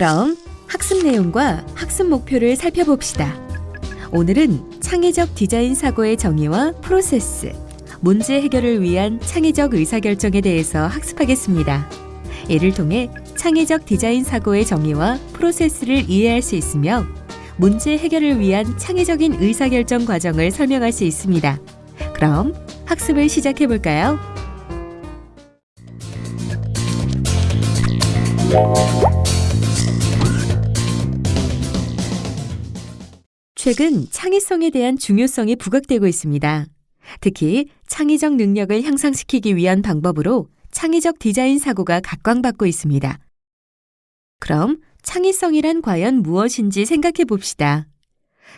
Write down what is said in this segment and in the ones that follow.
그럼 학습 내용과 학습 목표를 살펴봅시다. 오늘은 창의적 디자인 사고의 정의와 프로세스, 문제 해결을 위한 창의적 의사결정에 대해서 학습하겠습니다. 이를 통해 창의적 디자인 사고의 정의와 프로세스를 이해할 수 있으며 문제 해결을 위한 창의적인 의사결정 과정을 설명할 수 있습니다. 그럼 학습을 시작해 볼까요? 최근 창의성에 대한 중요성이 부각되고 있습니다. 특히 창의적 능력을 향상시키기 위한 방법으로 창의적 디자인 사고가 각광받고 있습니다. 그럼 창의성이란 과연 무엇인지 생각해 봅시다.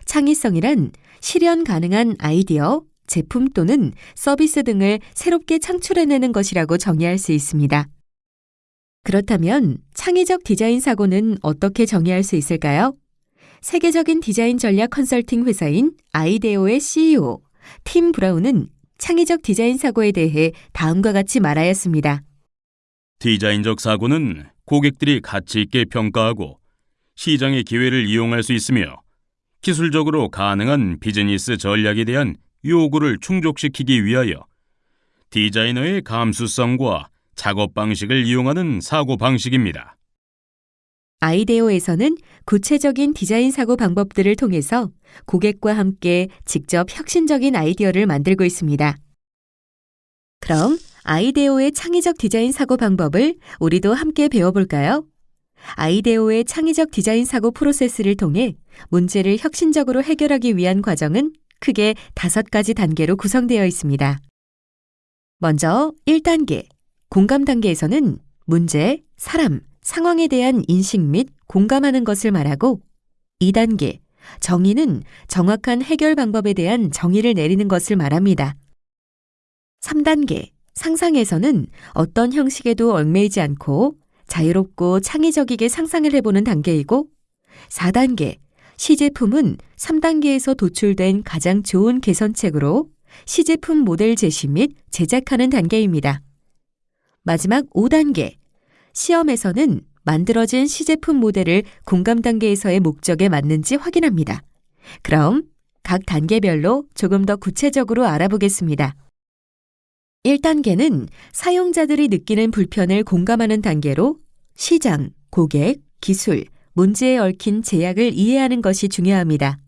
창의성이란 실현 가능한 아이디어, 제품 또는 서비스 등을 새롭게 창출해내는 것이라고 정의할 수 있습니다. 그렇다면 창의적 디자인 사고는 어떻게 정의할 수 있을까요? 세계적인 디자인 전략 컨설팅 회사인 아이데오의 CEO 팀 브라운은 창의적 디자인 사고에 대해 다음과 같이 말하였습니다. 디자인적 사고는 고객들이 가치 있게 평가하고 시장의 기회를 이용할 수 있으며 기술적으로 가능한 비즈니스 전략에 대한 요구를 충족시키기 위하여 디자이너의 감수성과 작업 방식을 이용하는 사고 방식입니다. 아이데오에서는 구체적인 디자인 사고 방법들을 통해서 고객과 함께 직접 혁신적인 아이디어를 만들고 있습니다. 그럼 아이데오의 창의적 디자인 사고 방법을 우리도 함께 배워볼까요? 아이데오의 창의적 디자인 사고 프로세스를 통해 문제를 혁신적으로 해결하기 위한 과정은 크게 다섯 가지 단계로 구성되어 있습니다. 먼저 1단계, 공감 단계에서는 문제, 사람, 상황에 대한 인식 및 공감하는 것을 말하고 2단계, 정의는 정확한 해결 방법에 대한 정의를 내리는 것을 말합니다. 3단계, 상상에서는 어떤 형식에도 얽매이지 않고 자유롭고 창의적이게 상상을 해보는 단계이고 4단계, 시제품은 3단계에서 도출된 가장 좋은 개선책으로 시제품 모델 제시 및 제작하는 단계입니다. 마지막 5단계, 시험에서는 만들어진 시제품 모델을 공감 단계에서의 목적에 맞는지 확인합니다. 그럼 각 단계별로 조금 더 구체적으로 알아보겠습니다. 1단계는 사용자들이 느끼는 불편을 공감하는 단계로 시장, 고객, 기술, 문제에 얽힌 제약을 이해하는 것이 중요합니다.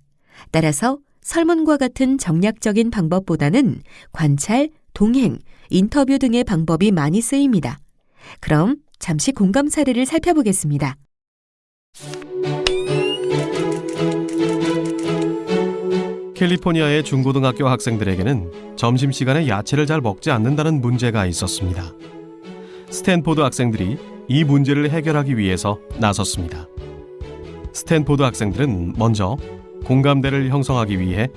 따라서 설문과 같은 정량적인 방법보다는 관찰, 동행, 인터뷰 등의 방법이 많이 쓰입니다. 그럼 잠시 공감 사례를 살펴보겠습니다. 캘리포니아의 중고등학교 학생들에게는 점심시간에 야채를 잘 먹지 않는다는 문제가 있었습니다. 스탠포드 학생들이 이 문제를 해결하기 위해서 나섰습니다. 스탠포드 학생들은 먼저 공감대를 형성하기 위해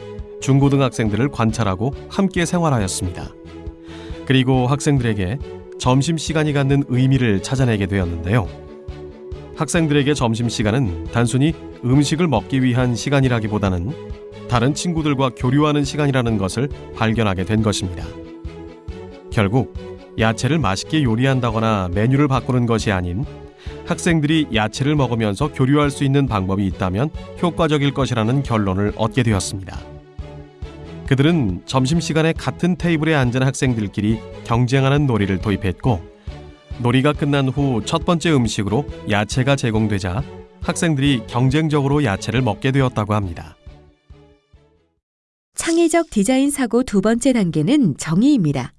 중고등학생들을 관찰하고 함께 생활하였습니다. 그리고 학생들에게 점심시간이 갖는 의미를 찾아내게 되었는데요. 학생들에게 점심시간은 단순히 음식을 먹기 위한 시간이라기보다는 다른 친구들과 교류하는 시간이라는 것을 발견하게 된 것입니다. 결국 야채를 맛있게 요리한다거나 메뉴를 바꾸는 것이 아닌 학생들이 야채를 먹으면서 교류할 수 있는 방법이 있다면 효과적일 것이라는 결론을 얻게 되었습니다. 그들은 점심시간에 같은 테이블에 앉은 학생들끼리 경쟁하는 놀이를 도입했고 놀이가 끝난 후 첫 번째 음식으로 야채가 제공되자 학생들이 경쟁적으로 야채를 먹게 되었다고 합니다. 창의적 디자인 사고 두 번째 단계는 정의입니다.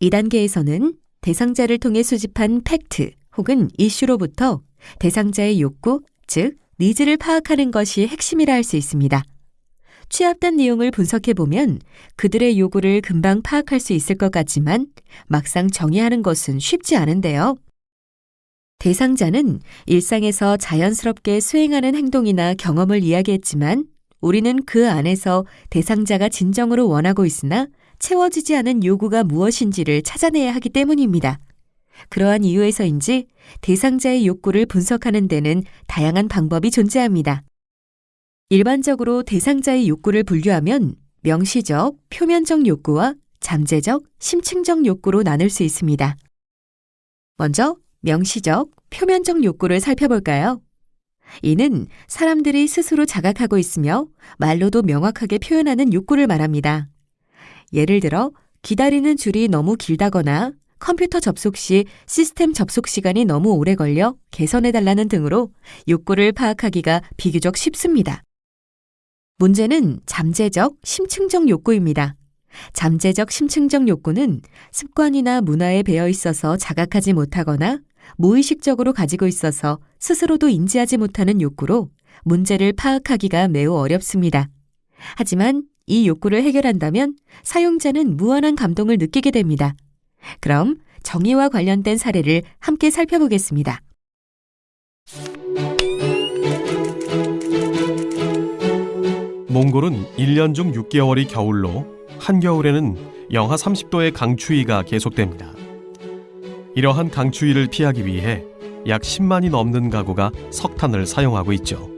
이 단계에서는 대상자를 통해 수집한 팩트 혹은 이슈로부터 대상자의 욕구, 즉 니즈를 파악하는 것이 핵심이라 할 수 있습니다. 취합된 내용을 분석해 보면 그들의 요구를 금방 파악할 수 있을 것 같지만 막상 정의하는 것은 쉽지 않은데요. 대상자는 일상에서 자연스럽게 수행하는 행동이나 경험을 이야기했지만 우리는 그 안에서 대상자가 진정으로 원하고 있으나 채워지지 않은 요구가 무엇인지를 찾아내야 하기 때문입니다. 그러한 이유에서인지 대상자의 욕구를 분석하는 데는 다양한 방법이 존재합니다. 일반적으로 대상자의 욕구를 분류하면 명시적, 표면적 욕구와 잠재적, 심층적 욕구로 나눌 수 있습니다. 먼저 명시적, 표면적 욕구를 살펴볼까요? 이는 사람들이 스스로 자각하고 있으며 말로도 명확하게 표현하는 욕구를 말합니다. 예를 들어 기다리는 줄이 너무 길다거나 컴퓨터 접속 시 시스템 접속 시간이 너무 오래 걸려 개선해달라는 등으로 욕구를 파악하기가 비교적 쉽습니다. 문제는 잠재적, 심층적 욕구입니다. 잠재적, 심층적 욕구는 습관이나 문화에 배어 있어서 자각하지 못하거나 무의식적으로 가지고 있어서 스스로도 인지하지 못하는 욕구로 문제를 파악하기가 매우 어렵습니다. 하지만 이 욕구를 해결한다면 사용자는 무한한 감동을 느끼게 됩니다. 그럼 정의와 관련된 사례를 함께 살펴보겠습니다. 몽골은 1년 중 6개월이 겨울로 한겨울에는 영하 30도의 강추위가 계속됩니다. 이러한 강추위를 피하기 위해 약 10만이 넘는 가구가 석탄을 사용하고 있죠.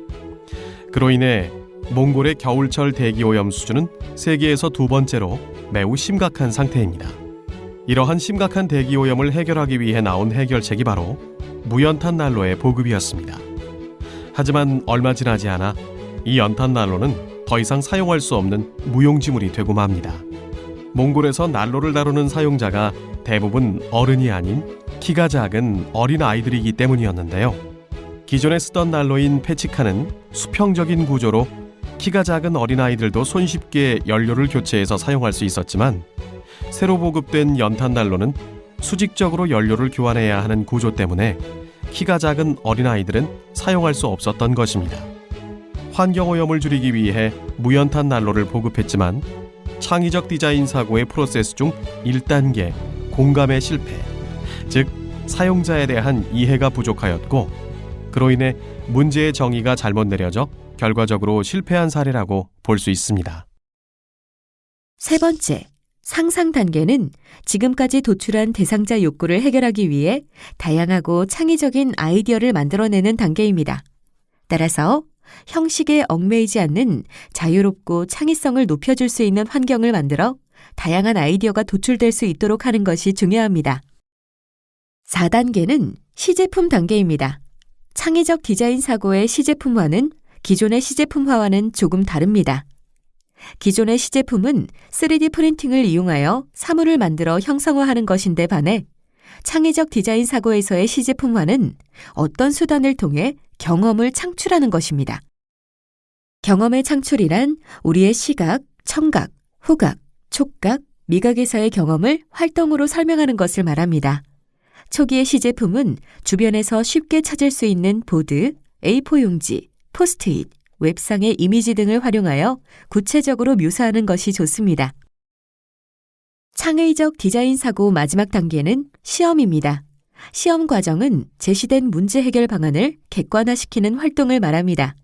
그로 인해 몽골의 겨울철 대기 오염 수준은 세계에서 두 번째로 매우 심각한 상태입니다. 이러한 심각한 대기 오염을 해결하기 위해 나온 해결책이 바로 무연탄 난로의 보급이었습니다. 하지만 얼마 지나지 않아 이 연탄 난로는 더 이상 사용할 수 없는 무용지물이 되고 맙니다. 몽골에서 난로를 다루는 사용자가 대부분 어른이 아닌 키가 작은 어린 아이들이기 때문이었는데요. 기존에 쓰던 난로인 페치카는 수평적인 구조로 키가 작은 어린 아이들도 손쉽게 연료를 교체해서 사용할 수 있었지만 새로 보급된 연탄 난로는 수직적으로 연료를 교환해야 하는 구조 때문에 키가 작은 어린 아이들은 사용할 수 없었던 것입니다. 환경오염을 줄이기 위해 무연탄 난로를 보급했지만 창의적 디자인 사고의 프로세스 중 1단계 공감의 실패, 즉 사용자에 대한 이해가 부족하였고 그로 인해 문제의 정의가 잘못 내려져 결과적으로 실패한 사례라고 볼 수 있습니다. 세 번째, 상상 단계는 지금까지 도출한 대상자 욕구를 해결하기 위해 다양하고 창의적인 아이디어를 만들어내는 단계입니다. 따라서 형식에 얽매이지 않는 자유롭고 창의성을 높여줄 수 있는 환경을 만들어 다양한 아이디어가 도출될 수 있도록 하는 것이 중요합니다. 4단계는 시제품 단계입니다. 창의적 디자인 사고의 시제품화는 기존의 시제품화와는 조금 다릅니다. 기존의 시제품은 3D 프린팅을 이용하여 사물을 만들어 형성화하는 것인데 반해 창의적 디자인 사고에서의 시제품화는 어떤 수단을 통해 경험을 창출하는 것입니다. 경험의 창출이란 우리의 시각, 청각, 후각, 촉각, 미각에서의 경험을 활동으로 설명하는 것을 말합니다. 초기의 시제품은 주변에서 쉽게 찾을 수 있는 보드, A4 용지, 포스트잇, 웹상의 이미지 등을 활용하여 구체적으로 묘사하는 것이 좋습니다. 창의적 디자인 사고 마지막 단계는 시험입니다. 시험 과정은 제시된 문제 해결 방안을 객관화시키는 활동을 말합니다.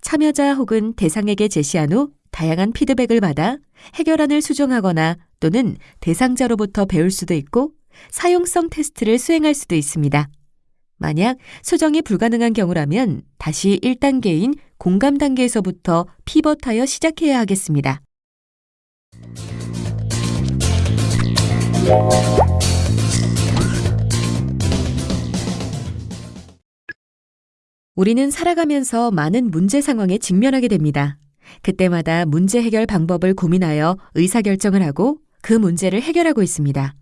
참여자 혹은 대상에게 제시한 후 다양한 피드백을 받아 해결안을 수정하거나 또는 대상자로부터 배울 수도 있고 사용성 테스트를 수행할 수도 있습니다. 만약 수정이 불가능한 경우라면 다시 1단계인 공감 단계에서부터 피벗하여 시작해야 하겠습니다. 우리는 살아가면서 많은 문제 상황에 직면하게 됩니다. 그때마다 문제 해결 방법을 고민하여 의사결정을 하고 그 문제를 해결하고 있습니다.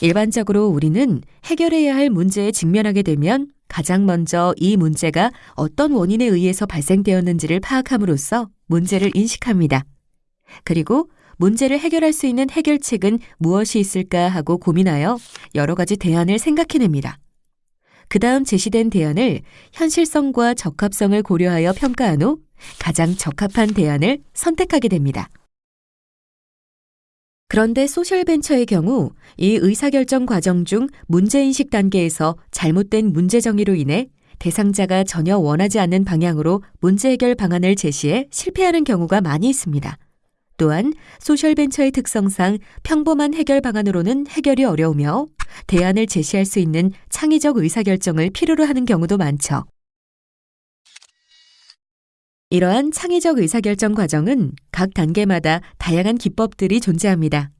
일반적으로 우리는 해결해야 할 문제에 직면하게 되면 가장 먼저 이 문제가 어떤 원인에 의해서 발생되었는지를 파악함으로써 문제를 인식합니다. 그리고 문제를 해결할 수 있는 해결책은 무엇이 있을까 하고 고민하여 여러 가지 대안을 생각해냅니다. 그 다음 제시된 대안을 현실성과 적합성을 고려하여 평가한 후 가장 적합한 대안을 선택하게 됩니다. 그런데 소셜벤처의 경우 이 의사결정 과정 중 문제인식 단계에서 잘못된 문제 정의로 인해 대상자가 전혀 원하지 않는 방향으로 문제 해결 방안을 제시해 실패하는 경우가 많이 있습니다. 또한 소셜벤처의 특성상 평범한 해결 방안으로는 해결이 어려우며 대안을 제시할 수 있는 창의적 의사결정을 필요로 하는 경우도 많죠. 이러한 창의적 의사결정 과정은 각 단계마다 다양한 기법들이 존재합니다.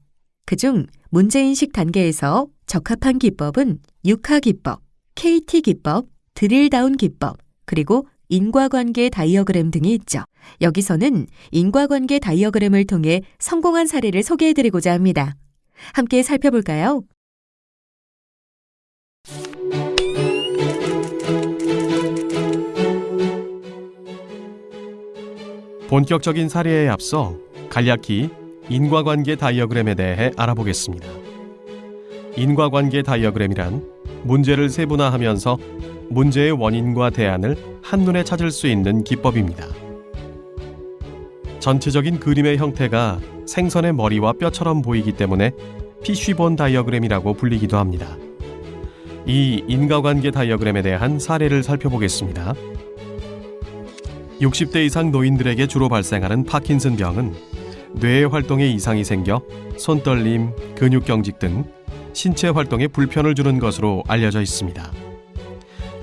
그중 문제인식 단계에서 적합한 기법은 6하 기법, KT 기법, 드릴다운 기법, 그리고 인과관계 다이어그램 등이 있죠. 여기서는 인과관계 다이어그램을 통해 성공한 사례를 소개해드리고자 합니다. 함께 살펴볼까요? 본격적인 사례에 앞서 간략히 인과관계 다이어그램에 대해 알아보겠습니다. 인과관계 다이어그램이란 문제를 세분화하면서 문제의 원인과 대안을 한눈에 찾을 수 있는 기법입니다. 전체적인 그림의 형태가 생선의 머리와 뼈처럼 보이기 때문에 피쉬본 다이어그램이라고 불리기도 합니다. 이 인과관계 다이어그램에 대한 사례를 살펴보겠습니다. 60대 이상 노인들에게 주로 발생하는 파킨슨 병은 뇌의 활동에 이상이 생겨 손떨림, 근육경직 등 신체 활동에 불편을 주는 것으로 알려져 있습니다.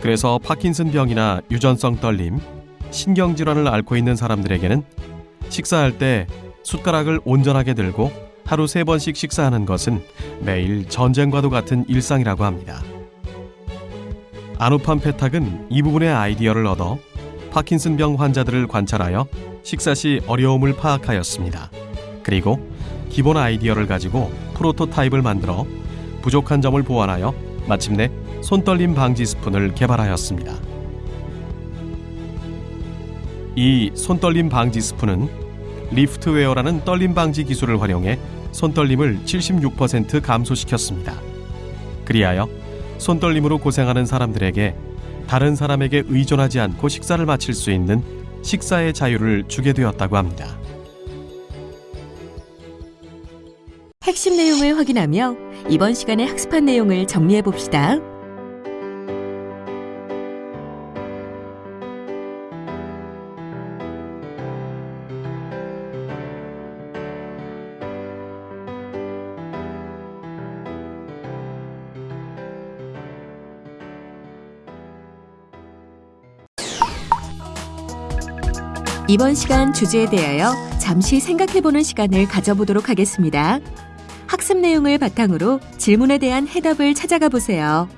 그래서 파킨슨 병이나 유전성 떨림, 신경질환을 앓고 있는 사람들에게는 식사할 때 숟가락을 온전하게 들고 하루 세 번씩 식사하는 것은 매일 전쟁과도 같은 일상이라고 합니다. 아누판 페탁은 이 부분의 아이디어를 얻어 파킨슨병 환자들을 관찰하여 식사 시 어려움을 파악하였습니다. 그리고 기본 아이디어를 가지고 프로토타입을 만들어 부족한 점을 보완하여 마침내 손떨림 방지 스푼을 개발하였습니다. 이 손떨림 방지 스푼은 리프트웨어라는 떨림 방지 기술을 활용해 손떨림을 76% 감소시켰습니다. 그리하여 손떨림으로 고생하는 사람들에게 다른 사람에게 의존하지 않고 식사를 마칠 수 있는 식사의 자유를 주게 되었다고 합니다. 핵심 내용을 확인하며 이번 시간에 학습한 내용을 정리해 봅시다. 이번 시간 주제에 대하여 잠시 생각해보는 시간을 가져보도록 하겠습니다. 학습 내용을 바탕으로 질문에 대한 해답을 찾아가 보세요.